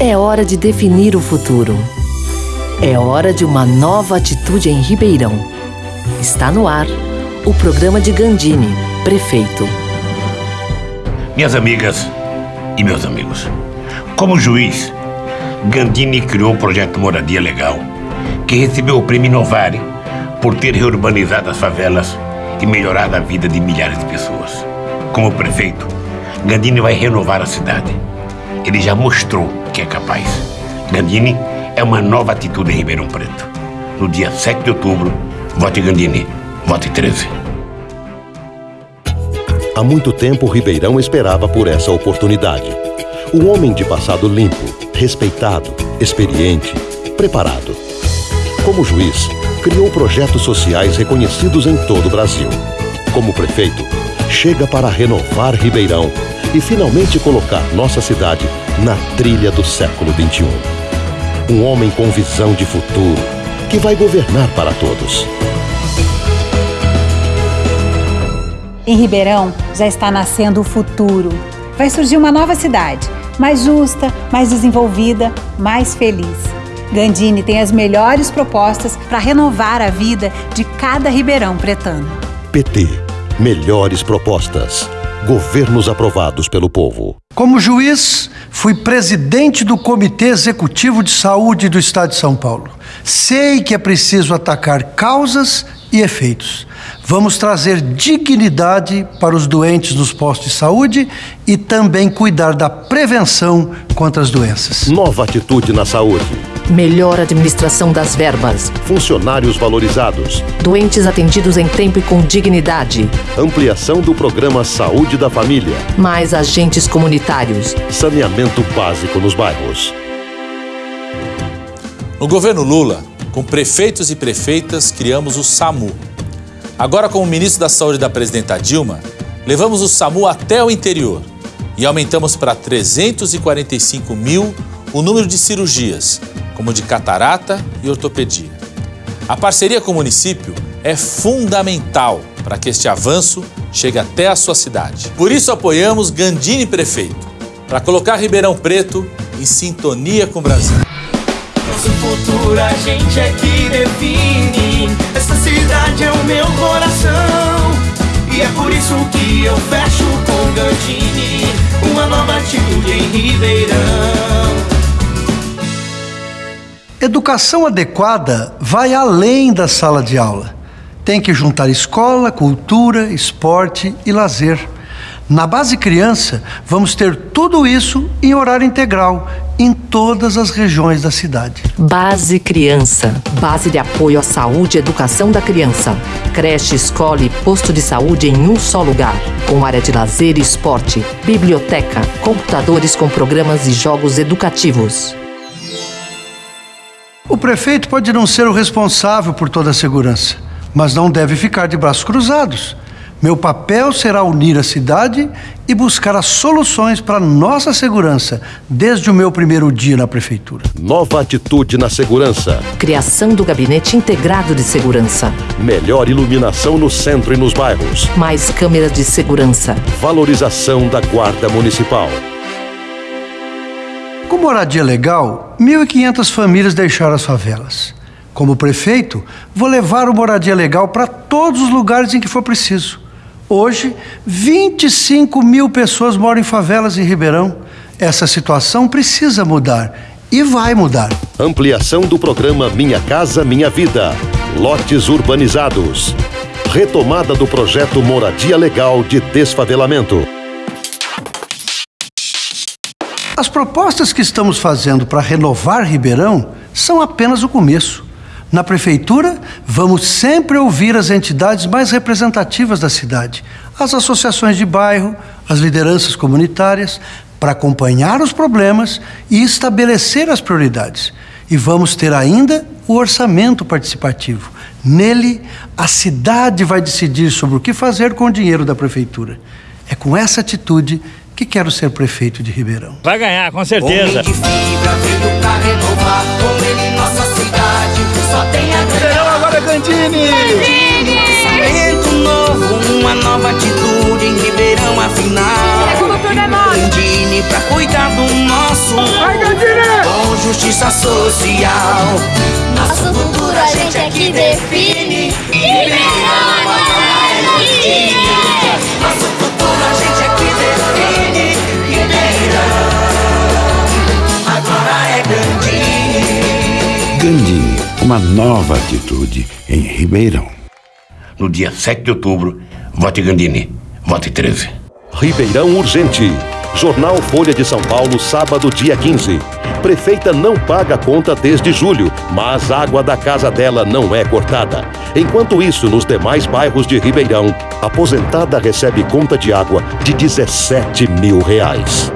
É hora de definir o futuro. É hora de uma nova atitude em Ribeirão. Está no ar o programa de Gandini, prefeito. Minhas amigas e meus amigos, como juiz, Gandini criou o projeto Moradia Legal, que recebeu o prêmio Inovare por ter reurbanizado as favelas e melhorado a vida de milhares de pessoas. Como prefeito, Gandini vai renovar a cidade. Ele já mostrou que é capaz. Gandini é uma nova atitude em Ribeirão Preto. No dia 7 de outubro, vote Gandini, vote 13. Há muito tempo, Ribeirão esperava por essa oportunidade. O homem de passado limpo, respeitado, experiente, preparado. Como juiz, criou projetos sociais reconhecidos em todo o Brasil. Como prefeito, chega para renovar Ribeirão e finalmente colocar nossa cidade na trilha do século XXI. Um homem com visão de futuro que vai governar para todos. Em Ribeirão já está nascendo o futuro. Vai surgir uma nova cidade, mais justa, mais desenvolvida, mais feliz. Gandini tem as melhores propostas para renovar a vida de cada ribeirão pretano. PT. Melhores propostas. Governos aprovados pelo povo. Como juiz, fui presidente do Comitê Executivo de Saúde do Estado de São Paulo. Sei que é preciso atacar causas e efeitos. Vamos trazer dignidade para os doentes nos postos de saúde e também cuidar da prevenção contra as doenças. Nova atitude na saúde. Melhor administração das verbas. Funcionários valorizados. Doentes atendidos em tempo e com dignidade. Ampliação do programa Saúde da Família. Mais agentes comunitários. Saneamento básico nos bairros. No governo Lula, com prefeitos e prefeitas, criamos o SAMU. Agora, como ministro da Saúde da presidenta Dilma, levamos o SAMU até o interior e aumentamos para 345 mil o número de cirurgias, como de catarata e ortopedia. A parceria com o município é fundamental para que este avanço chegue até a sua cidade. Por isso apoiamos Gandini Prefeito, para colocar Ribeirão Preto em sintonia com o Brasil. Nosso futuro a gente é que define. Essa cidade é o meu coração. E é por isso que eu fecho com Gandini. Uma nova atitude em Ribeirão. Educação adequada vai além da sala de aula. Tem que juntar escola, cultura, esporte e lazer. Na base criança, vamos ter tudo isso em horário integral, em todas as regiões da cidade. Base Criança. Base de apoio à saúde e educação da criança. Creche, escola e posto de saúde em um só lugar. Com área de lazer e esporte, biblioteca, computadores com programas e jogos educativos. O prefeito pode não ser o responsável por toda a segurança, mas não deve ficar de braços cruzados. Meu papel será unir a cidade e buscar as soluções para nossa segurança, desde o meu primeiro dia na prefeitura. Nova atitude na segurança. Criação do Gabinete Integrado de Segurança. Melhor iluminação no centro e nos bairros. Mais câmeras de segurança. Valorização da Guarda Municipal. Com moradia legal, 1.500 famílias deixaram as favelas. Como prefeito, vou levar o moradia legal para todos os lugares em que for preciso. Hoje, 25 mil pessoas moram em favelas em Ribeirão. Essa situação precisa mudar e vai mudar. Ampliação do programa Minha Casa Minha Vida. Lotes urbanizados. Retomada do projeto Moradia Legal de Desfavelamento. As propostas que estamos fazendo para renovar Ribeirão são apenas o começo. Na prefeitura, vamos sempre ouvir as entidades mais representativas da cidade, as associações de bairro, as lideranças comunitárias, para acompanhar os problemas e estabelecer as prioridades. E vamos ter ainda o orçamento participativo. Nele, a cidade vai decidir sobre o que fazer com o dinheiro da prefeitura. É com essa atitude que quero ser prefeito de Ribeirão. Vai ganhar, com certeza. Só tem a ganhar. agora é Gandini! Orçamento novo, uma nova atitude em Ribeirão afinal. É como tudo é nosso. Gandini pra cuidar do nosso. Vai, Gandini! justiça social. Nosso futuro a gente é que define. Ribeirão agora é Gandini. Nosso futuro a gente é que define. Ribeirão agora é Gandini. Gandini, uma nova atitude em Ribeirão. No dia 7 de outubro, vote Gandini. Vote 13. Ribeirão Urgente. Jornal Folha de São Paulo, sábado, dia 15. Prefeita não paga a conta desde julho, mas a água da casa dela não é cortada. Enquanto isso, nos demais bairros de Ribeirão, aposentada recebe conta de água de 17 mil reais.